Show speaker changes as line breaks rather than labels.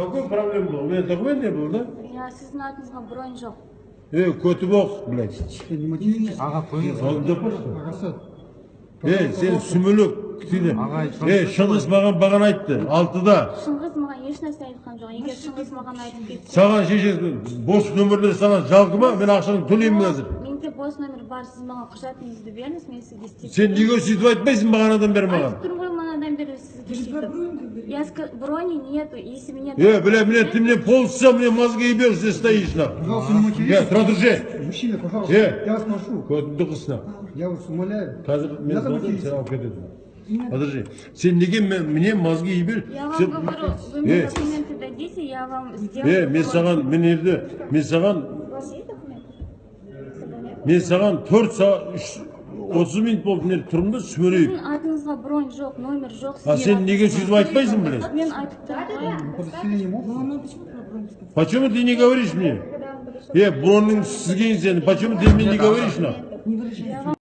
Какой проблема был? У меня документ не было, да?
Я сіздің атыңызға бронь жоқ.
Эй, Котыбок, блядь.
не материтесь.
Аға қойыңыз.
Эй, сен.
Ағай,
Эй, Шыңғыс маған бағана айтты. Алтыда.
Шыңғыс маған ешнәрсе айтқан жоқ. Егер Шыңғыс маған айтып кетсе,
Саған шешесі бос нөмірлер саған жалқы ма? Мен ақшаны төлеймін қазір.
менде бос номер бар, сіз маған құжатыңызды беріңіз, мен сізге істеп
Сен неге сөйтіп айтпайсың бағанадан бері маған?
Айтып бері сізге сөйтіп. Я ска- брони нету, если меня...
Э, бля, мне, ты мне полчаса мне мозги ебешь, здесь стоишь, нахуй.
Пожалуйста, не материтесь.
Э, продолжай.
Мужчина, пожалуйста,
Э.
я вас прошу.
Көтімді қысына.
Я вас умоляю.
Қазір мен
Надо
звондаймын,
материться.
сен алып кетеді. Подожди. Сен неге мен- мне мозги ебер?
Я вам
Сен-
говорю, вы
Э,
мне документы дадите, я вам сделаю...
Е, мен саған, мен ерді, мен саған,
У вас есть документы? С собой нет?
мен саған 4 сағат, 3, 30 минут болып мен тұрмын да сүмірейіп.
Сіздің атыңызға бронь жоқ, номер жоқ.
А
сізге
сен
ат-
неге сөйтіп айтпайсың, блин?
Мен айтып тұрмын ғой.
Подселением опыта.
Почему ты не говоришь мне? Э, бронның сізген сен, почему ты мне не говоришь, нахуй?
Я вам